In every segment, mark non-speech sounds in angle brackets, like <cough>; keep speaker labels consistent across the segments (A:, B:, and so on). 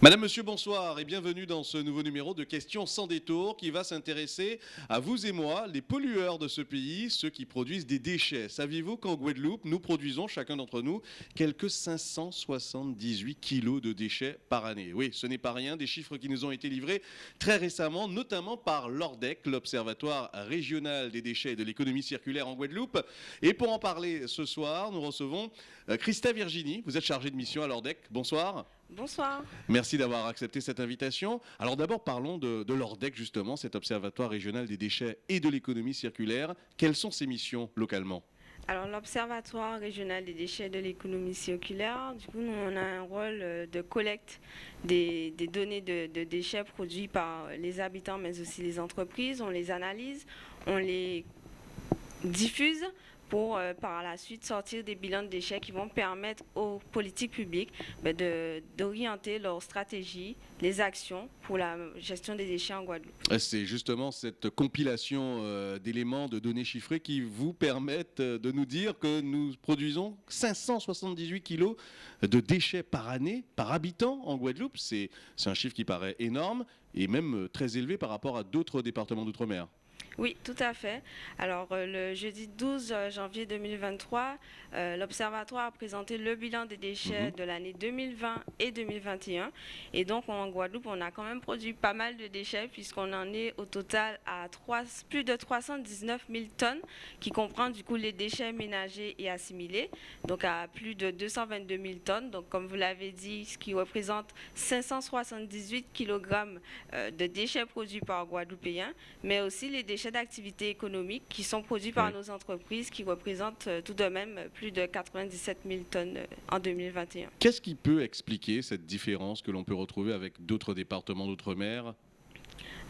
A: Madame, Monsieur, bonsoir et bienvenue dans ce nouveau numéro de Questions sans détour qui va s'intéresser à vous et moi, les pollueurs de ce pays, ceux qui produisent des déchets. Saviez-vous qu'en Guadeloupe, nous produisons, chacun d'entre nous, quelques 578 kilos de déchets par année? Oui, ce n'est pas rien, des chiffres qui nous ont été livrés très récemment, notamment par l'ORDEC, l'Observatoire régional des déchets et de l'économie circulaire en Guadeloupe. Et pour en parler ce soir, nous recevons euh, Christa Virginie, vous êtes chargée de mission à l'ORDEC. Bonsoir.
B: Bonsoir.
A: Merci d'avoir accepté cette invitation. Alors d'abord parlons de, l'ORDEC justement, cet observatoire régional des déchets et de l'économie circulaire. Quelles sont ses missions localement?
B: Alors l'Observatoire régional des déchets et de l'économie circulaire, du coup, nous, on a un rôle euh, de collecte des, données de, de, déchets produits par les habitants, mais aussi les entreprises. On les analyse, on les diffuse pour euh, par la suite sortir des bilans de déchets qui vont permettre aux politiques publiques ben, d'orienter leur stratégie, les actions pour la gestion des déchets en Guadeloupe.
A: C'est justement cette compilation euh, d'éléments, de données chiffrées qui vous permettent euh, de nous dire que nous produisons 578 kilos de déchets par année, par habitant en Guadeloupe. C'est un chiffre qui paraît énorme et même très élevé par rapport à d'autres départements d'outre-mer.
B: Oui, tout à fait. Alors, euh, le jeudi 12 euh, janvier 2023, euh, l'Observatoire a présenté le bilan des déchets mhm. de l'année 2020 et 2021. Et donc, en Guadeloupe, on a quand même produit pas mal de déchets puisqu'on en est au total à plus de 319 000 tonnes, qui comprend du coup les déchets ménagers et assimilés, donc à plus de 222 000 tonnes. Donc, comme vous l'avez dit, ce qui représente 578 kg de déchets produits par Guadeloupéens, mais aussi les déchets d'activités économiques qui sont produits par nos entreprises qui représentent euh, tout de même plus de 97 000 tonnes euh, en 2021.
A: Qu'est-ce qui peut expliquer cette différence que l'on peut retrouver avec d'autres départements d'outre-mer?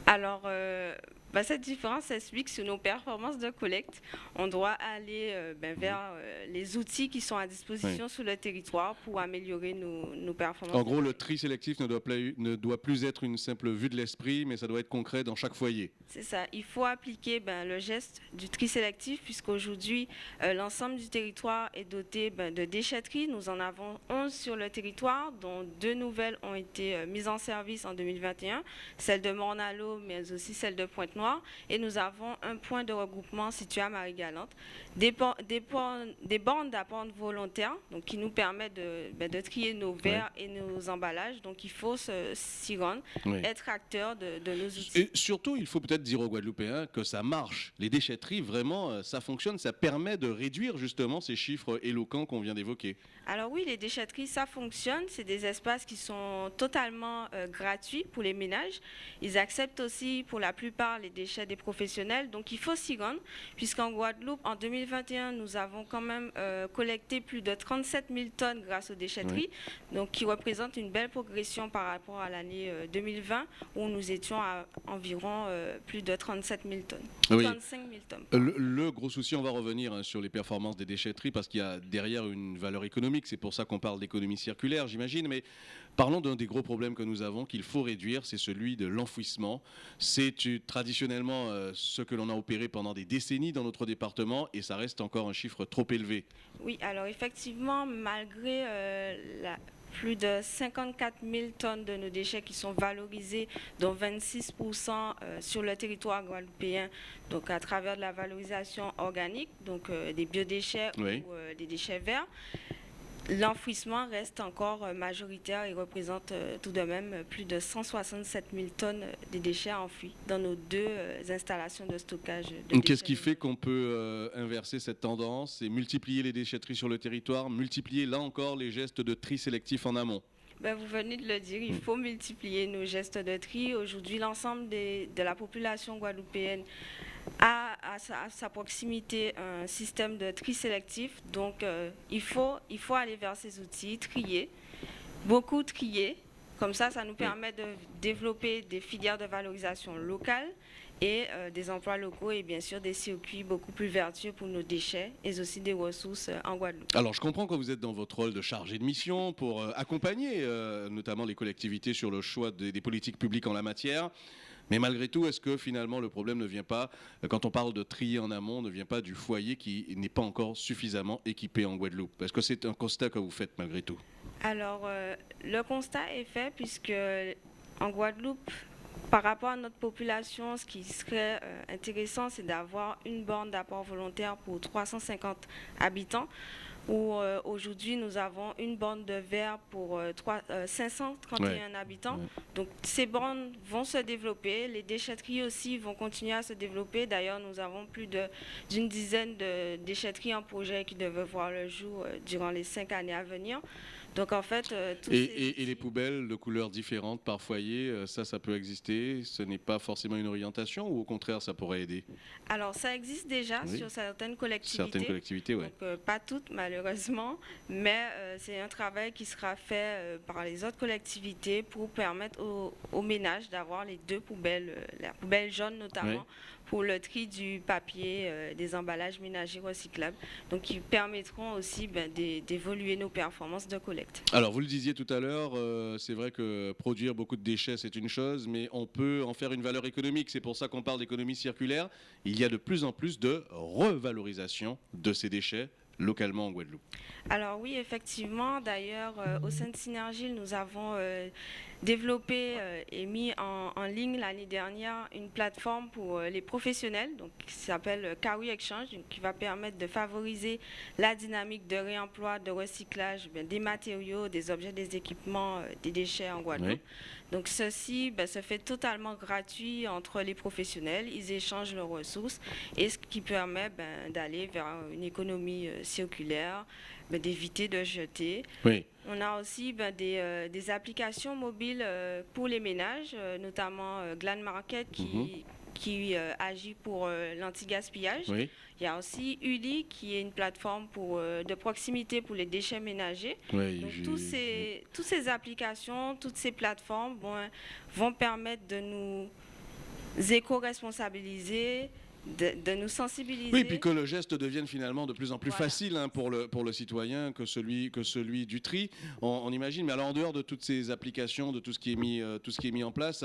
B: Alors, euh, bah, cette différence s'explique sur nos performances de collecte. On doit aller euh, ben, vers euh, les outils qui sont à disposition sur le territoire pour améliorer nos, performances.
A: En gros, le tri sélectif ne doit, plus, ne doit plus être une simple vue de l'esprit, mais ça doit être concret dans chaque foyer.
B: C'est ça. Il faut appliquer ben, le geste du tri sélectif, puisqu'aujourd'hui, euh, l'ensemble du territoire est doté ben, de déchetteries. Nous en avons 11 sur le territoire, dont deux nouvelles ont été mises en service en 2021, celle de Mornalo, mais aussi celle de Et nous avons un point de regroupement situé à Marie-Galante, des, des, des, bornes d'apport volontaires donc, qui nous permettent de, ben, de trier nos verres et nos emballages. Donc il faut s'y rendre, être acteur de, nos outils.
A: Et surtout, il faut peut-être dire aux Guadeloupéens que ça marche. Les déchetteries, vraiment, euh, ça fonctionne, ça permet de réduire justement ces chiffres éloquents qu'on vient d'évoquer.
B: Alors oui, les déchetteries, ça fonctionne. C'est des espaces qui sont totalement euh, gratuits pour les ménages. Ils acceptent aussi pour la plupart les déchets des professionnels. Donc il faut s'y rendre, puisqu'en Guadeloupe, en 2021, nous avons quand même euh, collecté plus de 37 000 tonnes grâce aux déchetteries, donc qui représente une belle progression par rapport à l'année 2020, euh, où nous étions à environ euh, plus de 37 000 tonnes. 35 000 tonnes.
A: Le, gros souci, on va revenir hein, sur les performances des déchetteries, parce qu'il y a derrière une valeur économique. C'est pour ça qu'on parle d'économie circulaire, j'imagine. Mais parlons d'un des gros problèmes que nous avons, qu'il faut réduire, c'est celui de l'enfouissement. C'est traditionnellement euh, ce que l'on a opéré pendant des décennies dans notre département et ça reste encore un chiffre trop élevé.
B: Oui, alors effectivement, malgré euh, la, plus de 54 000 tonnes de nos déchets qui sont valorisés, dont 26% euh, sur le territoire guadeloupéen, donc à travers de la valorisation organique, donc des biodéchets ou des déchets verts. L'enfouissement reste encore euh, majoritaire et représente euh, tout de même plus de 167 000 tonnes de déchets enfouis dans nos deux euh, installations de stockage.
A: Qu'est-ce qui fait qu'on peut inverser cette tendance et multiplier les déchetteries sur le territoire, multiplier là encore les gestes de tri sélectif en amont?
B: Ben, vous venez de le dire, il faut multiplier nos gestes de tri. Aujourd'hui, l'ensemble de la population guadeloupéenne a à sa, proximité un système de tri sélectif. Donc, euh, il, faut, il faut aller vers ces outils, trier, beaucoup trier. Comme ça, ça nous permet de développer des filières de valorisation locales et euh, des emplois locaux et bien sûr des circuits beaucoup plus vertueux pour nos déchets et aussi des ressources euh, en Guadeloupe.
A: Alors je comprends que vous êtes dans votre rôle de chargé de mission pour accompagner notamment les collectivités sur le choix des politiques publiques en la matière. Mais malgré tout, est-ce que finalement le problème ne vient pas, euh, quand on parle de trier en amont, ne vient pas du foyer qui n'est pas encore suffisamment équipé en Guadeloupe? Est-ce que c'est un constat que vous faites malgré tout.
B: Alors, le constat est fait puisque en Guadeloupe, par rapport à notre population, ce qui serait intéressant, c'est d'avoir une borne d'apport volontaire pour 350 habitants où euh, aujourd'hui nous avons une borne de verre pour 531 euh, habitants. Donc ces bornes vont se développer, les déchetteries aussi vont continuer à se développer. D'ailleurs, nous avons plus d'une dizaine de déchetteries en projet qui devraient voir le jour euh, durant les cinq années à venir. Donc en fait,
A: euh, et, les poubelles de couleurs différentes par foyer, euh, ça, ça peut exister. Ce n'est pas forcément une orientation ou au contraire, ça pourrait aider?
B: Alors ça existe déjà sur certaines collectivités.
A: Certaines collectivités, oui.
B: Euh, pas toutes malheureusement, mais c'est un travail qui sera fait par les autres collectivités pour permettre aux, ménages d'avoir les deux poubelles, la poubelle jaune notamment pour le tri du papier, euh, des emballages ménagers recyclables, donc qui permettront aussi ben, d'évoluer nos performances de collecte.
A: Alors vous le disiez tout à l'heure, euh, c'est vrai que produire beaucoup de déchets c'est une chose, mais on peut en faire une valeur économique. C'est pour ça qu'on parle d'économie circulaire. Il y a de plus en plus de revalorisation de ces déchets localement en Guadeloupe
B: Alors oui, effectivement. D'ailleurs, euh, au sein de Synergie, nous avons euh, développé euh, et mis en, ligne l'année dernière une plateforme pour les professionnels, donc qui s'appelle Carry Exchange, qui va permettre de favoriser la dynamique de réemploi, de recyclage ben, des matériaux, des objets, des équipements, des déchets en Guadeloupe. Donc ceci ben, se fait totalement gratuit entre les professionnels, ils échangent leurs ressources et ce qui permet ben, d'aller vers une économie euh, circulaire, ben, d'éviter de jeter. On a aussi euh, des, applications mobiles euh, pour les ménages, notamment Glan Market qui, mhm qui euh, agit pour euh, l'anti-gaspillage. Il y a aussi ULI qui est une plateforme pour, euh, de proximité pour les déchets ménagers. Donc, tous ces, toutes ces applications, toutes ces plateformes vont permettre de nous éco-responsabiliser, de, nous sensibiliser.
A: Oui, puis que le geste devienne finalement de plus en plus facile hein, pour, le, pour le citoyen que celui, que celui du tri. On, imagine, mais alors en dehors de toutes ces applications, de tout ce qui est mis, tout ce qui est mis en place,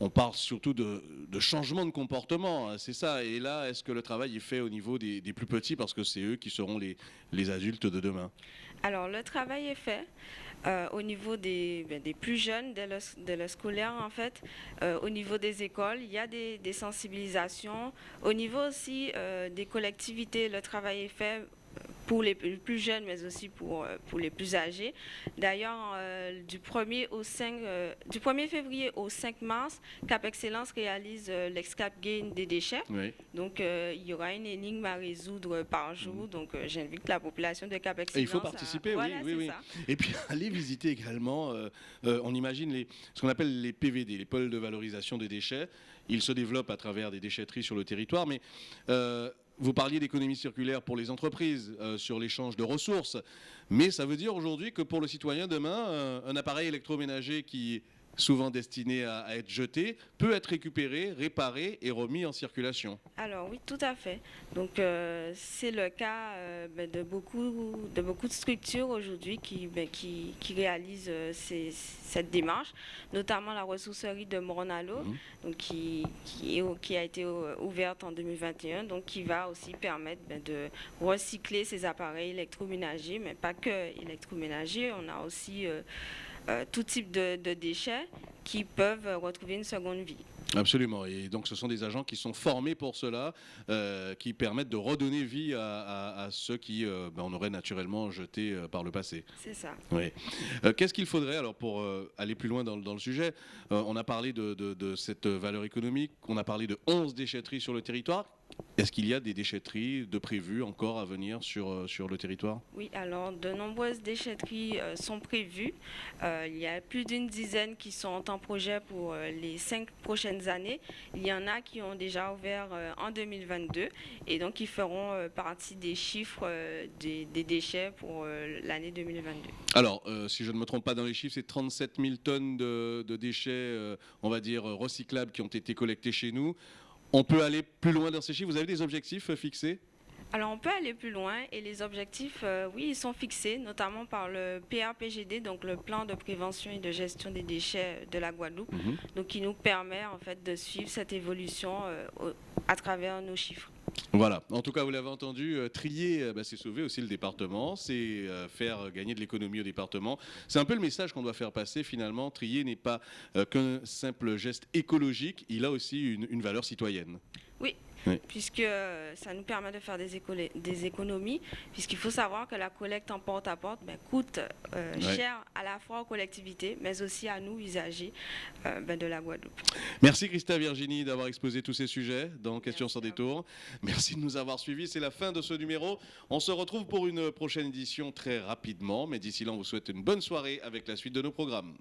A: on parle surtout de, changement de comportement, hein, c'est ça. Et là, est-ce que le travail est fait au niveau des, plus petits parce que c'est eux qui seront les, adultes de demain?
B: Alors, le travail est fait. Euh, au niveau des, ben, plus jeunes, de le, scolaire en fait, euh, au niveau des écoles, il y a des, sensibilisations. Au niveau aussi euh, des collectivités, le travail est fait pour les plus jeunes, mais aussi pour, euh, pour les plus âgés. D'ailleurs, euh, du, 1er au 5, euh, du 1er février au 5 mars, Cap Excellence réalise l'excap gain des déchets. Donc, il y aura une énigme à résoudre par jour. Mm. Donc, j'invite la population de Cap Excellence.
A: il faut participer, oui, oui, oui. Et puis, <laughs> aller visiter également, on imagine les, ce qu'on appelle les PVD, les pôles de valorisation des déchets. Ils se développent à travers des déchetteries sur le territoire, mais vous parliez d'économie circulaire pour les entreprises, euh, sur l'échange de ressources, mais ça veut dire aujourd'hui que pour le citoyen demain, un appareil électroménager qui souvent destiné à, être jeté, peut être récupéré, réparé et remis en circulation.
B: Alors oui, tout à fait. Donc euh, c'est le cas euh, ben, de, beaucoup, de beaucoup de structures aujourd'hui qui, ben, qui, réalisent euh, cette démarche, notamment la ressourcerie de Moronalo, mhm. donc qui, qui, a été ouverte en 2021, donc qui va aussi permettre ben, de recycler ces appareils électroménagers, mais pas que électroménagers, on a aussi euh, tout type de, déchets qui peuvent retrouver une seconde vie.
A: Absolument. Et donc, ce sont des agents qui sont formés pour cela, euh, qui permettent de redonner vie à, ceux qui euh, ben, on aurait naturellement jeté par le passé.
B: C'est ça.
A: Oui. Qu'est-ce qu'il faudrait, alors, pour aller plus loin dans, le sujet On a parlé de, de, cette valeur économique, on a parlé de 11 déchetteries sur le territoire. Est-ce qu'il y a des déchetteries de prévues encore à venir sur, euh, sur le territoire?
B: Oui, alors de nombreuses déchetteries euh, sont prévues. Euh, il y a plus d'une dizaine qui sont en projet pour les cinq prochaines années. Il y en a qui ont déjà ouvert en 2022 et donc qui feront partie des chiffres des, déchets pour l'année 2022.
A: Alors, si je ne me trompe pas dans les chiffres, c'est 37 000 tonnes de, de déchets, on va dire, recyclables qui ont été collectés chez nous. On peut aller plus loin dans ces chiffres. Vous avez des objectifs fixés?
B: Alors on peut aller plus loin et les objectifs, euh, oui, ils sont fixés, notamment par le PRPGD, donc le plan de prévention et de gestion des déchets de la Guadeloupe,
A: Mhm.
B: donc qui nous permet en fait de suivre cette évolution euh, à travers nos chiffres.
A: Voilà, en tout cas, vous l'avez entendu, euh, trier, euh, bah, c'est sauver aussi le département, c'est euh, faire gagner de l'économie au département. C'est un peu le message qu'on doit faire passer finalement. Trier n'est pas qu'un simple geste écologique, il a aussi une, une valeur citoyenne.
B: Puisque euh, ça nous permet de faire des, des économies, puisqu'il faut savoir que la collecte en porte-à-porte ben, coûte euh, cher à la fois aux collectivités, mais aussi à nous, usagers euh, ben, de la Guadeloupe.
A: Merci Christa Virginie d'avoir exposé tous ces sujets dans Questions sans détour. Merci de nous avoir suivis. C'est la fin de ce numéro. On se retrouve pour une prochaine édition très rapidement, mais d'ici là, on vous souhaite une bonne soirée avec la suite de nos programmes.